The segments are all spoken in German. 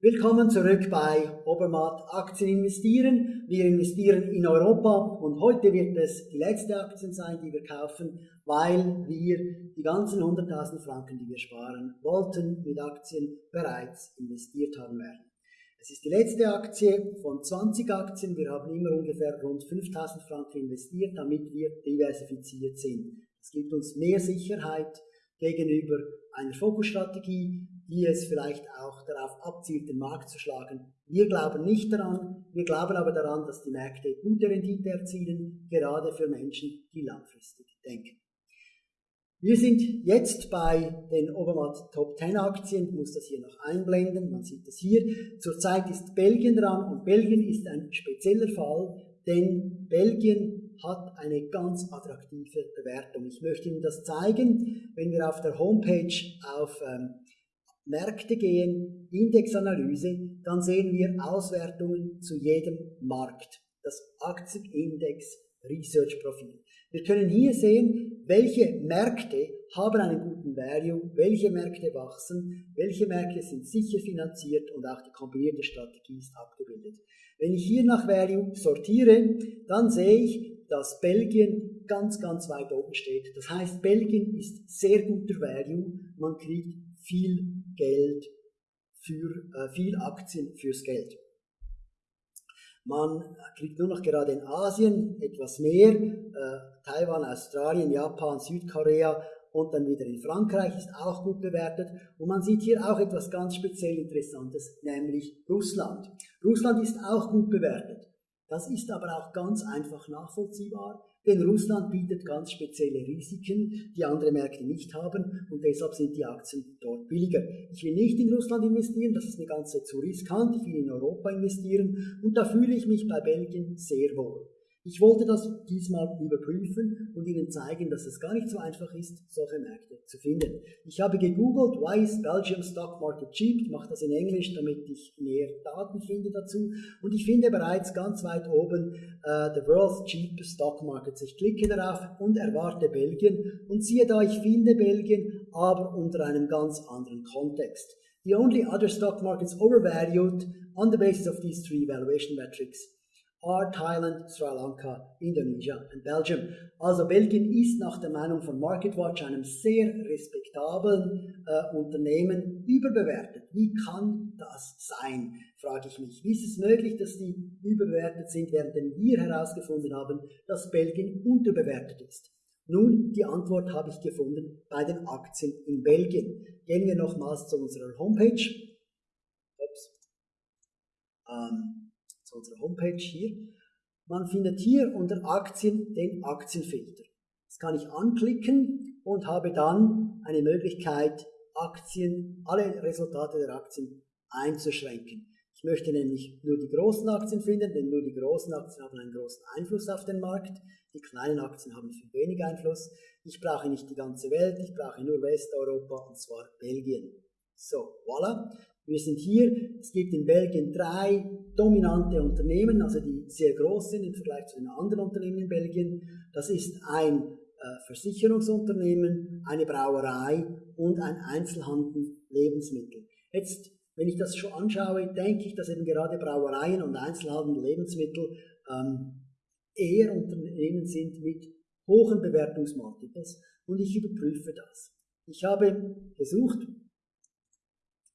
Willkommen zurück bei Obermatt Aktien investieren. Wir investieren in Europa und heute wird es die letzte Aktien sein, die wir kaufen, weil wir die ganzen 100.000 Franken, die wir sparen wollten, mit Aktien bereits investiert haben werden. Es ist die letzte Aktie von 20 Aktien. Wir haben immer ungefähr rund 5000 Franken investiert, damit wir diversifiziert sind. Es gibt uns mehr Sicherheit gegenüber einer Fokusstrategie, die es vielleicht auch darauf abzielt, den Markt zu schlagen. Wir glauben nicht daran, wir glauben aber daran, dass die Märkte gute Rendite erzielen, gerade für Menschen, die langfristig denken. Wir sind jetzt bei den Obermatt Top 10 Aktien, ich muss das hier noch einblenden, man sieht es hier. Zurzeit ist Belgien dran und Belgien ist ein spezieller Fall, denn Belgien hat eine ganz attraktive Bewertung. Ich möchte Ihnen das zeigen, wenn wir auf der Homepage auf ähm, Märkte gehen, Indexanalyse, dann sehen wir Auswertungen zu jedem Markt. Das Aktienindex Research Profil. Wir können hier sehen, welche Märkte haben einen guten Value, welche Märkte wachsen, welche Märkte sind sicher finanziert und auch die kombinierte Strategie ist abgebildet. Wenn ich hier nach Value sortiere, dann sehe ich, dass Belgien ganz, ganz weit oben steht. Das heißt, Belgien ist sehr guter Value, man kriegt viel Geld für, äh, viel Aktien fürs Geld. Man kriegt nur noch gerade in Asien etwas mehr, äh, Taiwan, Australien, Japan, Südkorea und dann wieder in Frankreich ist auch gut bewertet. Und man sieht hier auch etwas ganz speziell Interessantes, nämlich Russland. Russland ist auch gut bewertet. Das ist aber auch ganz einfach nachvollziehbar, denn Russland bietet ganz spezielle Risiken, die andere Märkte nicht haben und deshalb sind die Aktien dort billiger. Ich will nicht in Russland investieren, das ist eine ganze zu riskant, ich will in Europa investieren und da fühle ich mich bei Belgien sehr wohl. Ich wollte das diesmal überprüfen und Ihnen zeigen, dass es gar nicht so einfach ist, solche Märkte zu finden. Ich habe gegoogelt, why is Belgium Stock Market cheap? Ich mache das in Englisch, damit ich mehr Daten finde dazu. Und ich finde bereits ganz weit oben uh, The World's Cheapest Stock Markets. Ich klicke darauf und erwarte Belgien und siehe da, ich finde Belgien, aber unter einem ganz anderen Kontext. The only other stock markets overvalued on the basis of these three valuation metrics are Thailand, Sri Lanka, Indonesia und Belgium. Also Belgien ist nach der Meinung von MarketWatch einem sehr respektablen äh, Unternehmen überbewertet. Wie kann das sein, frage ich mich. Wie ist es möglich, dass die überbewertet sind, während wir herausgefunden haben, dass Belgien unterbewertet ist? Nun, die Antwort habe ich gefunden bei den Aktien in Belgien. Gehen wir nochmals zu unserer Homepage. Ups. Ähm, zu unserer Homepage hier. Man findet hier unter Aktien den Aktienfilter. Das kann ich anklicken und habe dann eine Möglichkeit, Aktien, alle Resultate der Aktien einzuschränken. Ich möchte nämlich nur die großen Aktien finden, denn nur die großen Aktien haben einen großen Einfluss auf den Markt. Die kleinen Aktien haben viel weniger Einfluss. Ich brauche nicht die ganze Welt, ich brauche nur Westeuropa und zwar Belgien. So, voilà. Wir sind hier, es gibt in Belgien drei dominante Unternehmen, also die sehr groß sind im Vergleich zu den anderen Unternehmen in Belgien. Das ist ein äh, Versicherungsunternehmen, eine Brauerei und ein Einzelhandel Lebensmittel. Jetzt, wenn ich das schon anschaue, denke ich, dass eben gerade Brauereien und Einzelhandel Lebensmittel ähm, eher Unternehmen sind mit hohen Bewertungsmultiples und ich überprüfe das. Ich habe gesucht,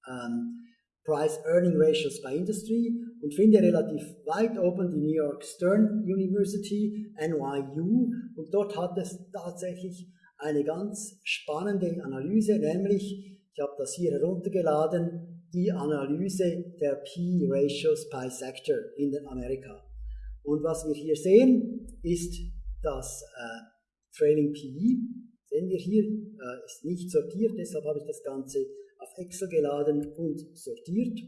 ähm, Price-Earning Ratios by Industry und finde relativ weit oben die New York Stern University, NYU, und dort hat es tatsächlich eine ganz spannende Analyse, nämlich, ich habe das hier heruntergeladen, die Analyse der P-Ratios by Sector in den Amerika. Und was wir hier sehen, ist das äh, Trailing PE, sehen wir hier, äh, ist nicht sortiert, deshalb habe ich das Ganze auf Excel geladen und sortiert.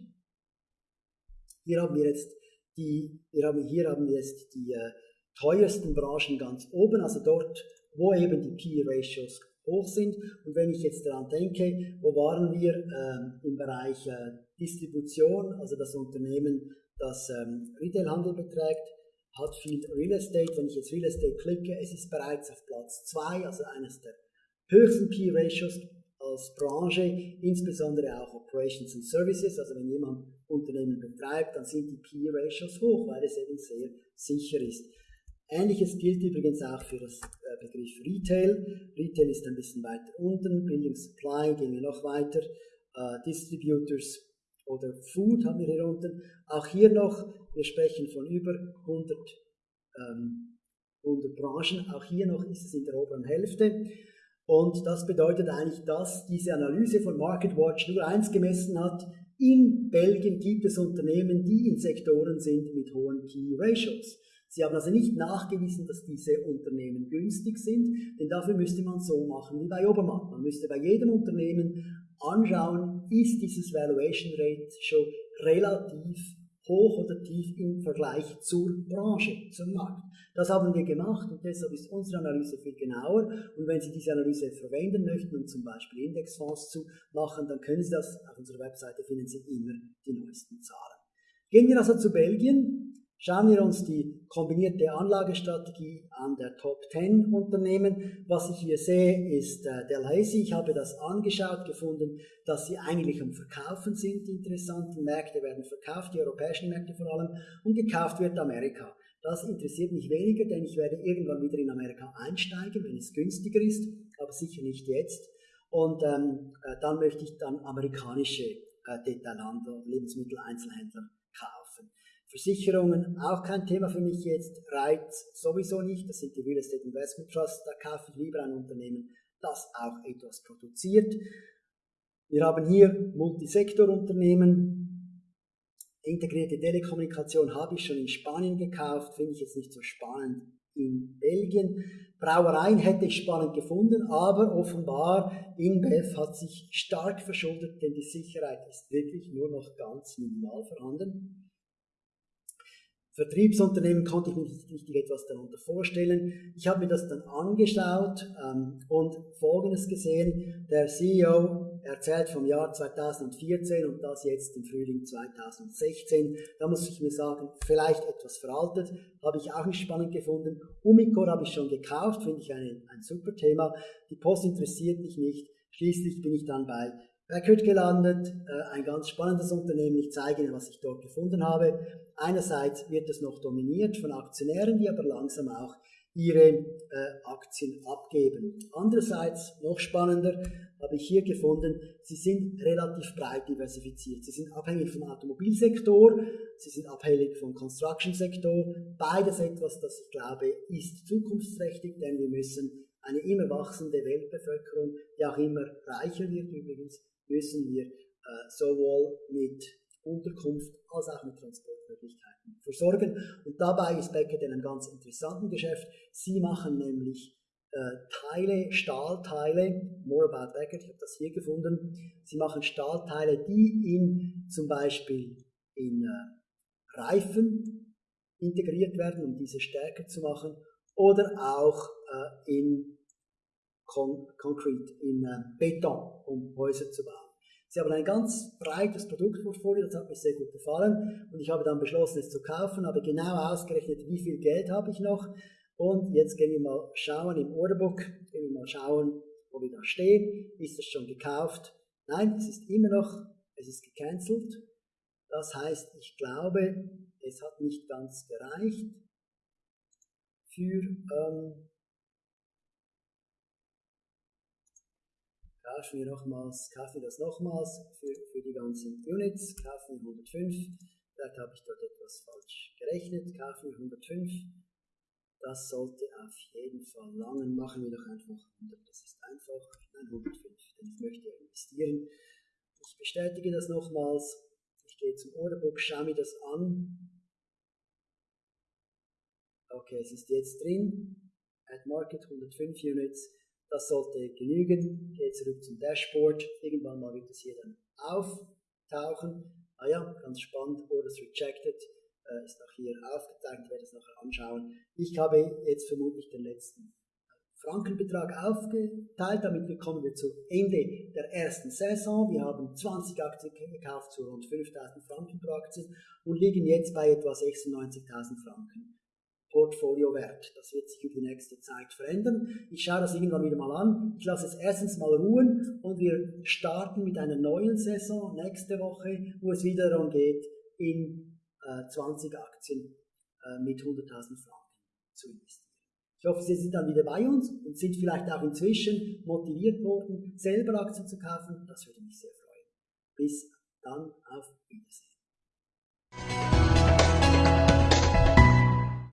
Hier haben wir jetzt die, wir haben, hier haben wir jetzt die äh, teuersten Branchen ganz oben, also dort, wo eben die P-Ratios hoch sind. Und wenn ich jetzt daran denke, wo waren wir äh, im Bereich äh, Distribution, also das Unternehmen, das ähm, Retailhandel beträgt, hat viel Real Estate. Wenn ich jetzt Real Estate klicke, es ist bereits auf Platz 2, also eines der höchsten P-Ratios als Branche, insbesondere auch Operations and Services. Also wenn jemand Unternehmen betreibt, dann sind die P-Ratios hoch, weil es eben sehr sicher ist. Ähnliches gilt übrigens auch für das äh, Begriff Retail. Retail ist ein bisschen weiter unten, Building Supply wir noch weiter, uh, Distributors oder Food haben wir hier unten. Auch hier noch, wir sprechen von über 100, ähm, 100 Branchen, auch hier noch ist es in der oberen Hälfte. Und das bedeutet eigentlich, dass diese Analyse von MarketWatch nur eins gemessen hat. In Belgien gibt es Unternehmen, die in Sektoren sind mit hohen Key Ratios. Sie haben also nicht nachgewiesen, dass diese Unternehmen günstig sind, denn dafür müsste man so machen wie bei Obermatt. Man müsste bei jedem Unternehmen anschauen, ist dieses Valuation schon relativ hoch oder tief im Vergleich zur Branche, zum Markt. Das haben wir gemacht und deshalb ist unsere Analyse viel genauer. Und wenn Sie diese Analyse verwenden möchten, um zum Beispiel Indexfonds zu machen, dann können Sie das auf unserer Webseite finden Sie immer die neuesten Zahlen. Gehen wir also zu Belgien. Schauen wir uns die kombinierte Anlagestrategie an der Top 10 Unternehmen. Was ich hier sehe, ist äh, Delhaize. Ich habe das angeschaut, gefunden, dass sie eigentlich am Verkaufen sind. Die interessanten Märkte werden verkauft, die europäischen Märkte vor allem, und gekauft wird Amerika. Das interessiert mich weniger, denn ich werde irgendwann wieder in Amerika einsteigen, wenn es günstiger ist, aber sicher nicht jetzt. Und ähm, äh, dann möchte ich dann amerikanische äh, Detailhandel, Lebensmitteleinzelhändler. Versicherungen auch kein Thema für mich jetzt, Reiz sowieso nicht, das sind die Real Estate Investment Trusts, da kaufe ich lieber ein Unternehmen, das auch etwas produziert. Wir haben hier Multisektorunternehmen, integrierte Telekommunikation habe ich schon in Spanien gekauft, finde ich jetzt nicht so spannend in Belgien. Brauereien hätte ich spannend gefunden, aber offenbar InBev hat sich stark verschuldet, denn die Sicherheit ist wirklich nur noch ganz minimal vorhanden. Vertriebsunternehmen konnte ich mir nicht richtig etwas darunter vorstellen. Ich habe mir das dann angeschaut ähm, und Folgendes gesehen. Der CEO erzählt vom Jahr 2014 und das jetzt im Frühling 2016. Da muss ich mir sagen, vielleicht etwas veraltet, habe ich auch nicht spannend gefunden. Umicor habe ich schon gekauft, finde ich ein, ein super Thema. Die Post interessiert mich nicht. Schließlich bin ich dann bei Packard gelandet, äh, ein ganz spannendes Unternehmen. Ich zeige Ihnen, was ich dort gefunden habe. Einerseits wird es noch dominiert von Aktionären, die aber langsam auch ihre äh, Aktien abgeben. Andererseits, noch spannender, habe ich hier gefunden, sie sind relativ breit diversifiziert. Sie sind abhängig vom Automobilsektor, sie sind abhängig vom Construction-Sektor. Beides etwas, das ich glaube, ist zukunftsträchtig, denn wir müssen eine immer wachsende Weltbevölkerung, die auch immer reicher wird übrigens, müssen wir äh, sowohl mit Unterkunft als auch mit Transportmöglichkeiten versorgen. Und dabei ist Beckett in einem ganz interessanten Geschäft. Sie machen nämlich äh, Teile, Stahlteile, more about Beckett, ich habe das hier gefunden. Sie machen Stahlteile, die in zum Beispiel in äh, Reifen integriert werden, um diese stärker zu machen, oder auch äh, in Con Concrete, in äh, Beton, um Häuser zu bauen. Sie haben ein ganz breites Produktportfolio, das hat mir sehr gut gefallen und ich habe dann beschlossen, es zu kaufen, habe genau ausgerechnet, wie viel Geld habe ich noch und jetzt gehen wir mal schauen im Orderbook, gehen wir mal schauen, wo wir da stehen. Ist es schon gekauft? Nein, es ist immer noch, es ist gecancelt. Das heißt, ich glaube, es hat nicht ganz gereicht für ähm, kaufen wir nochmals, wir das nochmals für, für die ganzen Units, kaufen wir 105, vielleicht habe ich dort etwas falsch gerechnet, kaufen wir 105, das sollte auf jeden Fall langen, machen wir doch einfach 100, das ist einfach, nein 105, denn ich möchte ja investieren. Ich bestätige das nochmals, ich gehe zum Orderbook, schaue mir das an, okay, es ist jetzt drin, at Market 105 Units, das sollte genügen. Gehe zurück zum Dashboard. Irgendwann mal wird es hier dann auftauchen. Ah ja, ganz spannend. Orders rejected äh, ist auch hier aufgezeigt. Ich werde es nachher anschauen. Ich habe jetzt vermutlich den letzten Frankenbetrag aufgeteilt. Damit kommen wir zu Ende der ersten Saison. Wir haben 20 Aktien gekauft zu rund 5000 Franken pro Aktie und liegen jetzt bei etwa 96.000 Franken Portfoliowert. Das wird sich über die nächste Zeit verändern. Ich schaue das irgendwann wieder mal an. Ich lasse es erstens mal ruhen und wir starten mit einer neuen Saison nächste Woche, wo es wieder darum geht, in äh, 20 Aktien äh, mit 100.000 Franken zu investieren. Ich hoffe, Sie sind dann wieder bei uns und sind vielleicht auch inzwischen motiviert worden, selber Aktien zu kaufen. Das würde mich sehr freuen. Bis dann.